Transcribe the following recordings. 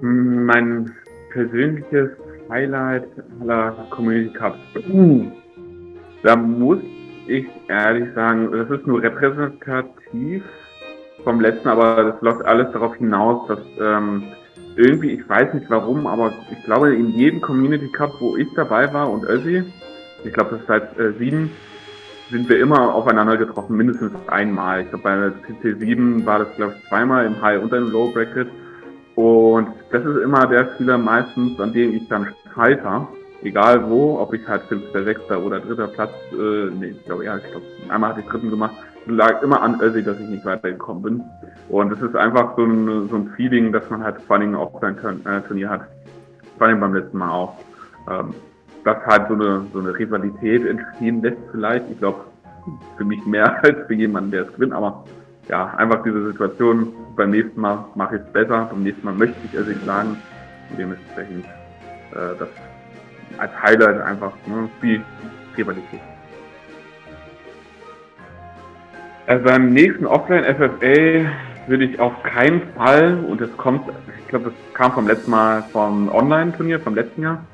Mein persönliches Highlight aller Community Cups. Da muss ich ehrlich sagen, das ist nur repräsentativ vom letzten, aber das läuft alles darauf hinaus, dass ähm, irgendwie, ich weiß nicht warum, aber ich glaube in jedem Community Cup, wo ich dabei war und Össi, ich glaube das ist seit äh, sieben, sind wir immer aufeinander getroffen, mindestens einmal. Ich glaube bei CC 7 war das glaube ich zweimal im High und im Low Bracket. Und das ist immer der Spieler meistens, an dem ich dann scheitere. Egal wo, ob ich halt fünfter, sechster oder dritter Platz, äh, nee, ich glaube ja, ich glaube, einmal hatte ich dritten gemacht, lag immer an Össi, dass ich nicht weitergekommen bin. Und es ist einfach so ein, so ein Feeling, dass man halt vor allem auch sein äh, Turnier hat. Vor allem beim letzten Mal auch. Ähm, dass halt so eine, so eine Rivalität entstehen lässt vielleicht. Ich glaube, für mich mehr als für jemanden, der es gewinnt, aber ja, einfach diese Situation, beim nächsten Mal mache ich es besser, beim nächsten Mal möchte ich es nicht sagen. Und dementsprechend äh, das als Highlight einfach ne, viel Rivalität. Also beim nächsten Offline-FFA würde ich auf keinen Fall, und das kommt, ich glaube, das kam vom letzten Mal vom Online-Turnier, vom letzten Jahr,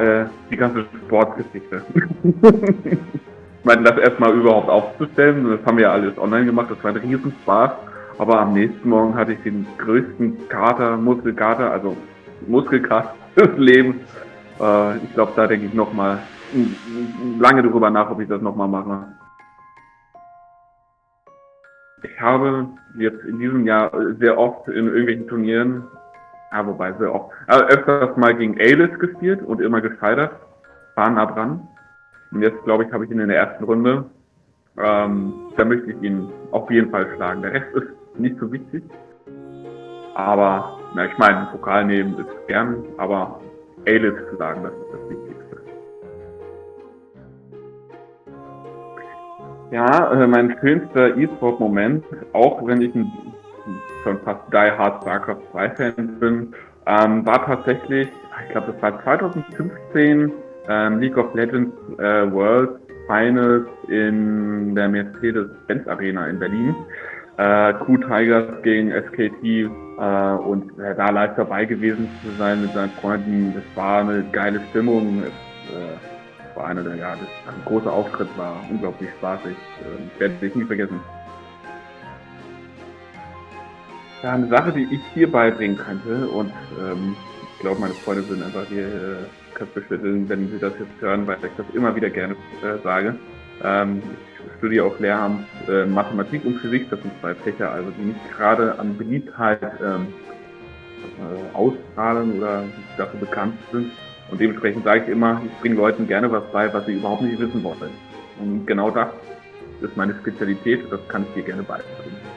äh, die ganze Sportgeschichte. meine, das erstmal überhaupt aufzustellen, das haben wir ja alles online gemacht, das war ein Riesenspaß. Aber am nächsten Morgen hatte ich den größten Kater, Muskelkater, also Muskelkraft des Lebens. Äh, ich glaube, da denke ich nochmal lange darüber nach, ob ich das nochmal mache. Ich habe jetzt in diesem Jahr sehr oft in irgendwelchen Turnieren, ja, wobei sehr oft, also öfters mal gegen Alis gespielt und immer gescheitert, war nah dran. Und jetzt, glaube ich, habe ich ihn in der ersten Runde. Ähm, da möchte ich ihn auf jeden Fall schlagen. Der Rest ist nicht so wichtig. Aber, na, ich meine, Pokal nehmen ist gern, aber A-List schlagen, das ist das Wichtigste. Ja, äh, mein schönster E-Sport-Moment, auch wenn ich ein, schon fast Die Hard StarCraft 2 Fan bin, ähm, war tatsächlich, ich glaube, das war 2015 ähm, League of Legends äh, World Finals in der Mercedes-Benz Arena in Berlin äh, Q-Tigers gegen SKT äh, und äh, da live dabei gewesen zu sein mit seinen Freunden, das war eine geile Stimmung. Es äh, war einer der, ja, das ein großer Auftritt war unglaublich spaßig. Äh, werde ich nie vergessen. Ja, eine Sache, die ich hier beibringen könnte und ähm, ich glaube, meine Freunde würden einfach hier äh, Köpfe schütteln, wenn sie das jetzt hören, weil ich das immer wieder gerne äh, sage. Ähm, ich studiere auch Lehramt äh, Mathematik und Physik, das sind zwei Fächer, also die nicht gerade an Beliebtheit ähm, äh, ausstrahlen oder dafür bekannt sind. Und dementsprechend sage ich immer, ich bringe Leuten gerne was bei, was sie überhaupt nicht wissen wollen. Und genau das ist meine Spezialität, das kann ich dir gerne beibringen.